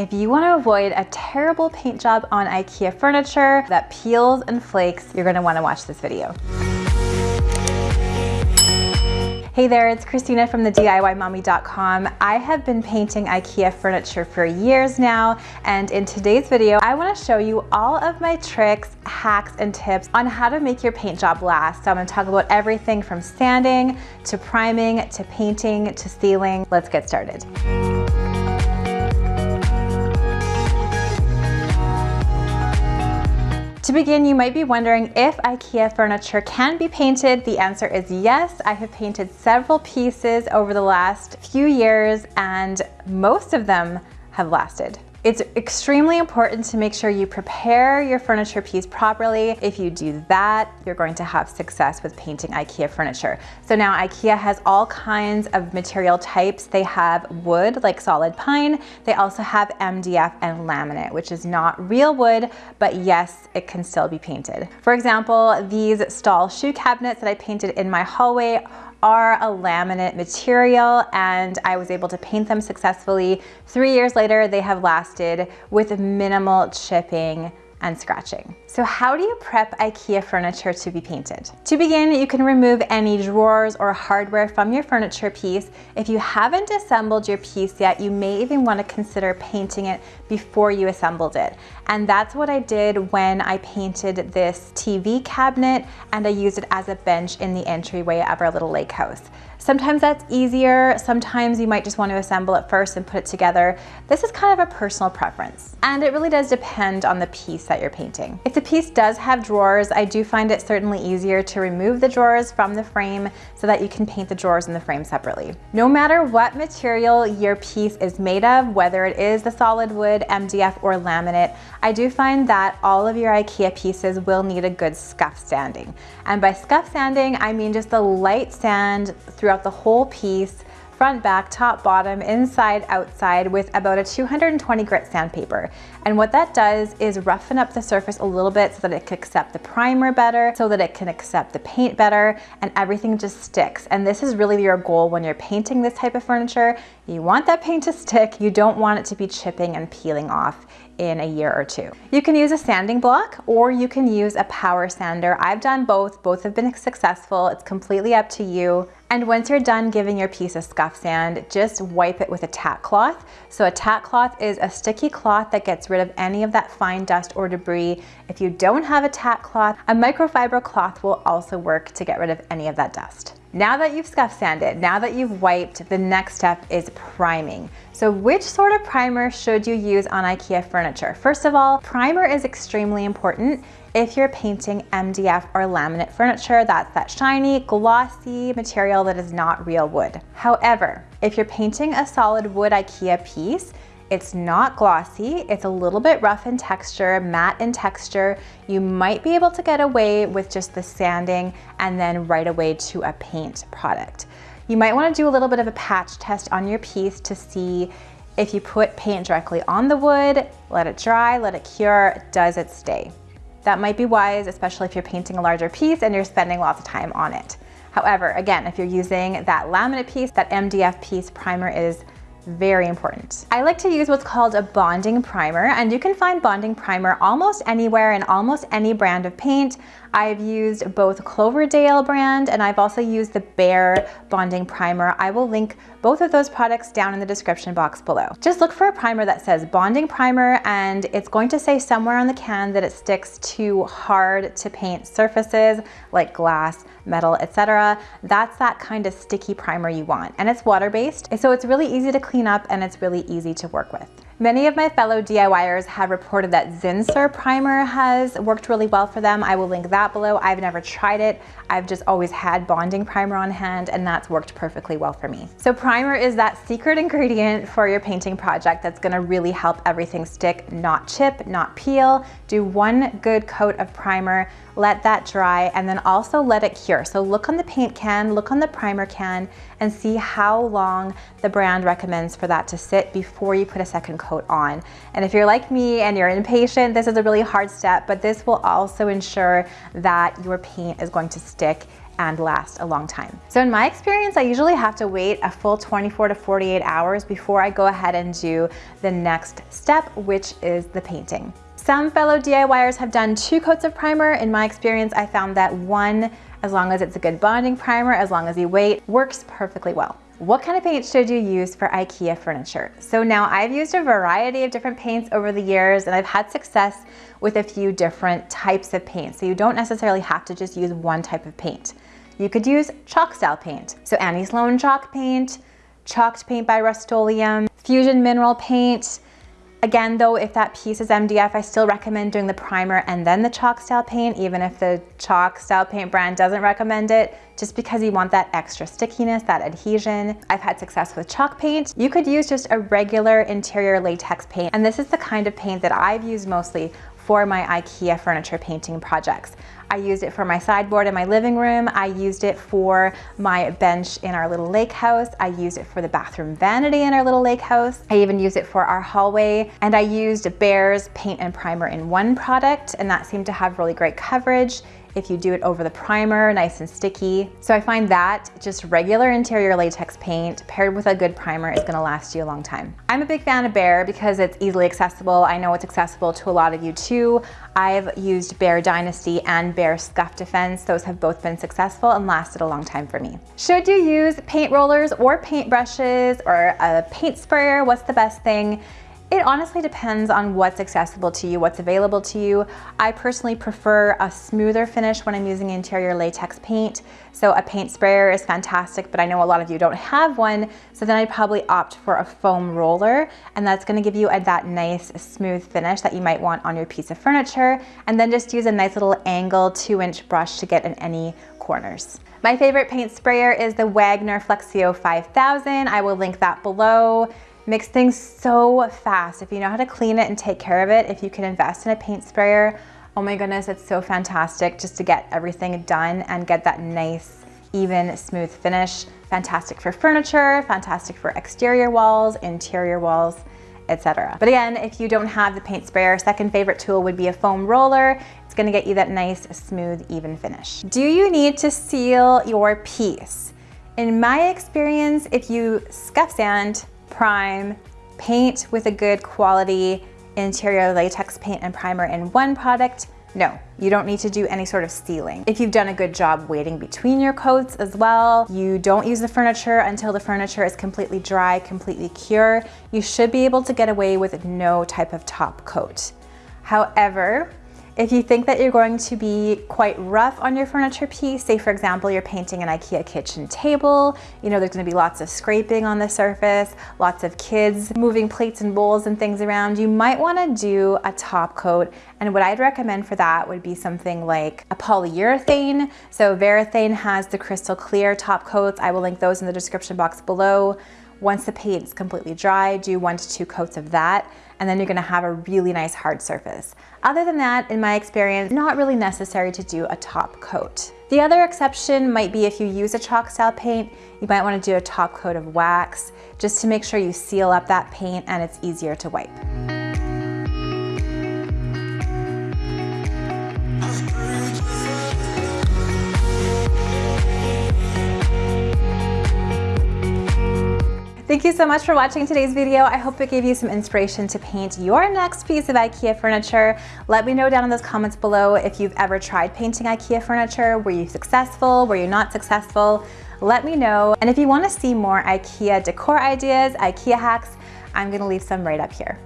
If you want to avoid a terrible paint job on IKEA furniture that peels and flakes, you're going to want to watch this video. Hey there, it's Christina from the DIYmommy.com. I have been painting IKEA furniture for years now, and in today's video, I wanna show you all of my tricks, hacks, and tips on how to make your paint job last. So I'm gonna talk about everything from sanding, to priming, to painting, to sealing. Let's get started. To begin, you might be wondering if IKEA furniture can be painted. The answer is yes. I have painted several pieces over the last few years and most of them have lasted. It's extremely important to make sure you prepare your furniture piece properly. If you do that, you're going to have success with painting IKEA furniture. So now IKEA has all kinds of material types. They have wood, like solid pine. They also have MDF and laminate, which is not real wood, but yes, it can still be painted. For example, these stall shoe cabinets that I painted in my hallway are a laminate material and I was able to paint them successfully. Three years later, they have lasted with minimal chipping and scratching. So how do you prep IKEA furniture to be painted? To begin, you can remove any drawers or hardware from your furniture piece. If you haven't assembled your piece yet, you may even want to consider painting it before you assembled it. And that's what I did when I painted this TV cabinet and I used it as a bench in the entryway of our little lake house. Sometimes that's easier. Sometimes you might just want to assemble it first and put it together. This is kind of a personal preference. And it really does depend on the piece that you're painting. The piece does have drawers, I do find it certainly easier to remove the drawers from the frame so that you can paint the drawers in the frame separately. No matter what material your piece is made of, whether it is the solid wood, MDF, or laminate, I do find that all of your IKEA pieces will need a good scuff sanding. And by scuff sanding, I mean just the light sand throughout the whole piece, front, back, top, bottom, inside, outside with about a 220 grit sandpaper. And what that does is roughen up the surface a little bit so that it can accept the primer better, so that it can accept the paint better, and everything just sticks. And this is really your goal when you're painting this type of furniture. You want that paint to stick. You don't want it to be chipping and peeling off in a year or two. You can use a sanding block or you can use a power sander. I've done both. Both have been successful. It's completely up to you. And once you're done giving your piece a scuff sand, just wipe it with a tack cloth. So a tack cloth is a sticky cloth that gets rid of any of that fine dust or debris. If you don't have a tack cloth, a microfiber cloth will also work to get rid of any of that dust. Now that you've scuff sanded, now that you've wiped, the next step is priming. So which sort of primer should you use on IKEA furniture? First of all, primer is extremely important if you're painting MDF or laminate furniture, that's that shiny, glossy material that is not real wood. However, if you're painting a solid wood IKEA piece, it's not glossy, it's a little bit rough in texture, matte in texture. You might be able to get away with just the sanding and then right away to a paint product. You might wanna do a little bit of a patch test on your piece to see if you put paint directly on the wood, let it dry, let it cure, does it stay? That might be wise, especially if you're painting a larger piece and you're spending lots of time on it. However, again, if you're using that laminate piece, that MDF piece, primer is very important. I like to use what's called a bonding primer and you can find bonding primer almost anywhere in almost any brand of paint. I've used both Cloverdale brand and I've also used the Behr bonding primer. I will link both of those products down in the description box below. Just look for a primer that says bonding primer and it's going to say somewhere on the can that it sticks to hard to paint surfaces like glass, metal, etc. That's that kind of sticky primer you want. And it's water-based, so it's really easy to clean up and it's really easy to work with. Many of my fellow DIYers have reported that Zinsser primer has worked really well for them. I will link that below. I've never tried it. I've just always had bonding primer on hand and that's worked perfectly well for me. So primer is that secret ingredient for your painting project that's gonna really help everything stick, not chip, not peel. Do one good coat of primer, let that dry, and then also let it cure. So look on the paint can, look on the primer can, and see how long the brand recommends for that to sit before you put a second coat on. And if you're like me and you're impatient, this is a really hard step, but this will also ensure that your paint is going to stick and last a long time. So in my experience, I usually have to wait a full 24 to 48 hours before I go ahead and do the next step, which is the painting. Some fellow DIYers have done two coats of primer. In my experience, I found that one, as long as it's a good bonding primer, as long as you wait, works perfectly well. What kind of paint should you use for IKEA furniture? So now I've used a variety of different paints over the years and I've had success with a few different types of paint. So you don't necessarily have to just use one type of paint. You could use chalk style paint. So Annie Sloan chalk paint, chalked paint by Rust-Oleum, fusion mineral paint, Again, though, if that piece is MDF, I still recommend doing the primer and then the chalk style paint, even if the chalk style paint brand doesn't recommend it, just because you want that extra stickiness, that adhesion. I've had success with chalk paint. You could use just a regular interior latex paint, and this is the kind of paint that I've used mostly for my IKEA furniture painting projects. I used it for my sideboard in my living room. I used it for my bench in our little lake house. I used it for the bathroom vanity in our little lake house. I even used it for our hallway. And I used Behr's paint and primer in one product, and that seemed to have really great coverage if you do it over the primer, nice and sticky. So I find that just regular interior latex paint paired with a good primer is gonna last you a long time. I'm a big fan of Behr because it's easily accessible. I know it's accessible to a lot of you too. I've used Behr Dynasty and Behr Scuff Defense. Those have both been successful and lasted a long time for me. Should you use paint rollers or paint brushes or a paint sprayer? What's the best thing? It honestly depends on what's accessible to you, what's available to you. I personally prefer a smoother finish when I'm using interior latex paint. So a paint sprayer is fantastic, but I know a lot of you don't have one. So then I'd probably opt for a foam roller and that's gonna give you a, that nice smooth finish that you might want on your piece of furniture. And then just use a nice little angle two inch brush to get in any corners. My favorite paint sprayer is the Wagner Flexio 5000. I will link that below makes things so fast. If you know how to clean it and take care of it, if you can invest in a paint sprayer, oh my goodness, it's so fantastic just to get everything done and get that nice, even, smooth finish. Fantastic for furniture, fantastic for exterior walls, interior walls, etc. But again, if you don't have the paint sprayer, second favorite tool would be a foam roller. It's gonna get you that nice, smooth, even finish. Do you need to seal your piece? In my experience, if you scuff sand, prime, paint with a good quality interior latex paint and primer in one product, no, you don't need to do any sort of sealing. If you've done a good job waiting between your coats as well, you don't use the furniture until the furniture is completely dry, completely cure, you should be able to get away with no type of top coat. However, if you think that you're going to be quite rough on your furniture piece, say for example, you're painting an IKEA kitchen table, you know, there's gonna be lots of scraping on the surface, lots of kids moving plates and bowls and things around, you might wanna do a top coat. And what I'd recommend for that would be something like a polyurethane. So Varathane has the crystal clear top coats. I will link those in the description box below. Once the paint is completely dry, do one to two coats of that, and then you're gonna have a really nice hard surface. Other than that, in my experience, not really necessary to do a top coat. The other exception might be if you use a chalk style paint, you might wanna do a top coat of wax, just to make sure you seal up that paint and it's easier to wipe. Thank you so much for watching today's video. I hope it gave you some inspiration to paint your next piece of IKEA furniture. Let me know down in those comments below if you've ever tried painting IKEA furniture. Were you successful? Were you not successful? Let me know. And if you wanna see more IKEA decor ideas, IKEA hacks, I'm gonna leave some right up here.